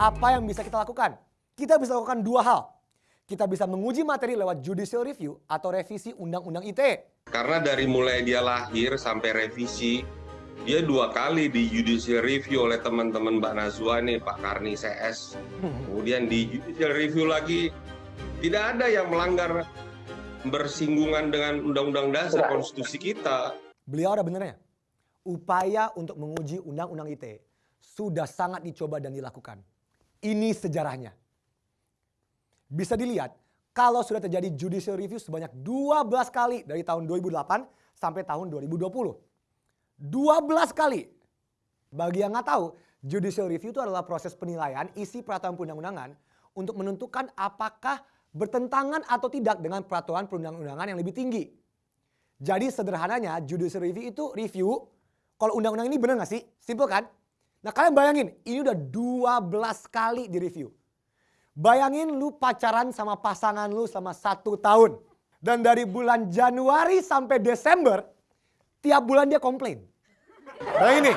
apa yang bisa kita lakukan? Kita bisa lakukan dua hal. Kita bisa menguji materi lewat judicial review atau revisi Undang-Undang ITE. Karena dari mulai dia lahir sampai revisi, dia dua kali di judicial review oleh teman-teman Mbak Nazwa nih, Pak Karni CS. Kemudian di judicial review lagi, tidak ada yang melanggar bersinggungan dengan undang-undang dasar konstitusi kita. Beliau ada benernya. Upaya untuk menguji Undang-Undang ITE sudah sangat dicoba dan dilakukan. Ini sejarahnya. Bisa dilihat kalau sudah terjadi judicial review sebanyak 12 kali dari tahun 2008 sampai tahun 2020. 12 kali. Bagi yang nggak tahu, judicial review itu adalah proses penilaian isi peraturan perundang-undangan untuk menentukan apakah bertentangan atau tidak dengan peraturan perundang-undangan yang lebih tinggi. Jadi sederhananya judicial review itu review kalau undang-undang ini benar nggak sih? Simple kan? Nah kalian bayangin ini udah 12 kali direview. Bayangin lu pacaran sama pasangan lu selama satu tahun. Dan dari bulan Januari sampai Desember, tiap bulan dia komplain. Nah ini,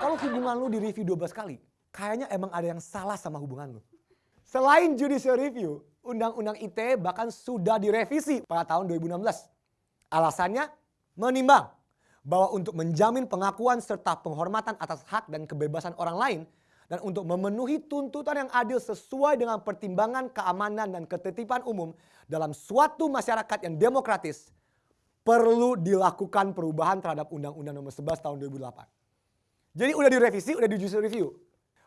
kalau hubungan lu di review 12 kali, kayaknya emang ada yang salah sama hubungan lu. Selain judicial review, Undang-Undang ITE bahkan sudah direvisi pada tahun 2016. Alasannya menimbang bahwa untuk menjamin pengakuan serta penghormatan atas hak dan kebebasan orang lain dan untuk memenuhi tuntutan yang adil sesuai dengan pertimbangan keamanan dan ketertiban umum dalam suatu masyarakat yang demokratis perlu dilakukan perubahan terhadap Undang-Undang Nomor 11 Tahun 2008. Jadi udah direvisi, udah di judicial review.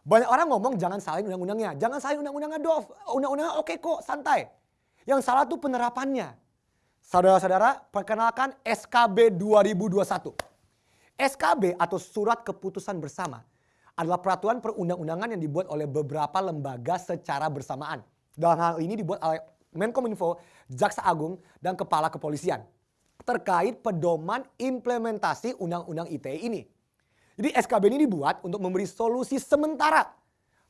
Banyak orang ngomong jangan salin undang-undangnya, jangan salin undang-undangnya Dov, undang-undangnya oke kok, santai. Yang salah tuh penerapannya. Saudara-saudara, perkenalkan SKB 2021. SKB atau Surat Keputusan Bersama adalah peraturan perundang-undangan yang dibuat oleh beberapa lembaga secara bersamaan. Dalam hal ini dibuat oleh Menkominfo, Jaksa Agung, dan Kepala Kepolisian. Terkait pedoman implementasi Undang-Undang ITE ini. Jadi SKB ini dibuat untuk memberi solusi sementara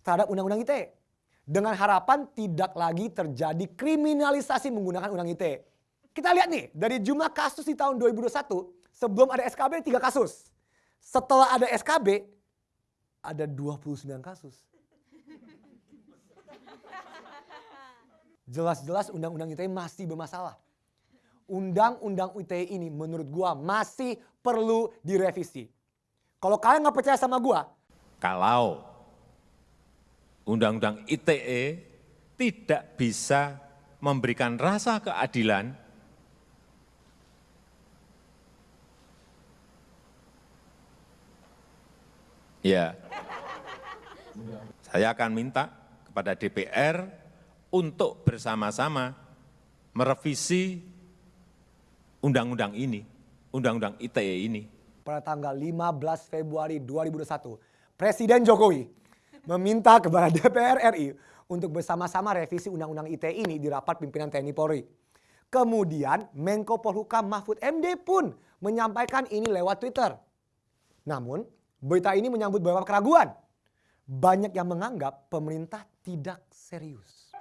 terhadap Undang-Undang ITE. Dengan harapan tidak lagi terjadi kriminalisasi menggunakan Undang ITE. Kita lihat nih, dari jumlah kasus di tahun 2021, sebelum ada SKB 3 kasus. Setelah ada SKB, ada 29 kasus. Jelas-jelas undang-undang ITE masih bermasalah. Undang-undang ITE ini menurut gua masih perlu direvisi. Kalau kalian nggak percaya sama gua, kalau undang-undang ITE tidak bisa memberikan rasa keadilan Ya, saya akan minta kepada DPR untuk bersama-sama merevisi undang-undang ini, undang-undang ITE ini. Pada tanggal 15 Februari 2021, Presiden Jokowi meminta kepada DPR RI untuk bersama-sama revisi undang-undang ITE ini di rapat pimpinan TNI Polri. Kemudian Menko Polhukam Mahfud MD pun menyampaikan ini lewat Twitter. Namun Berita ini menyambut beberapa keraguan. Banyak yang menganggap pemerintah tidak serius.